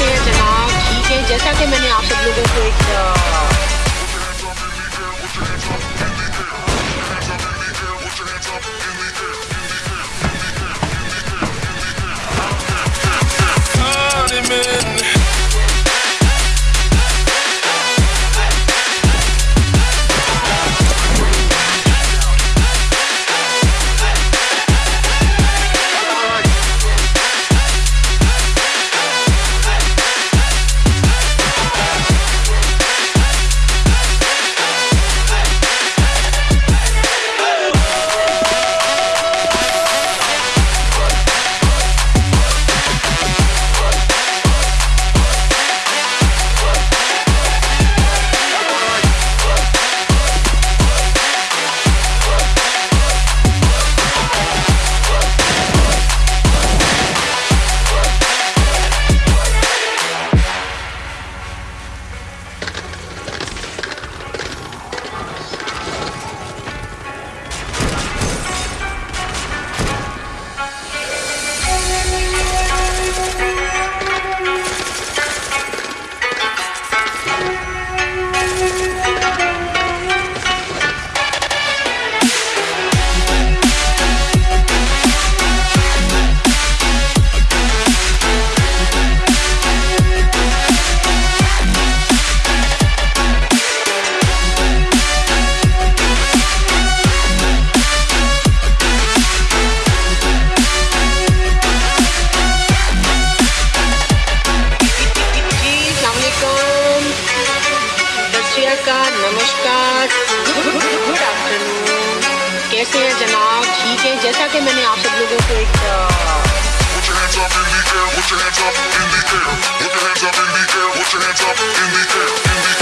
से तनाव ठीक है? जैसा कि मैंने आप सब लोगों को एक कैसे हैं जनाब ठीक है जैसा कि मैंने आप सब लोगों को एक Put your hands up in the air, put your hands up in the air, put your hands up in the air, in the air.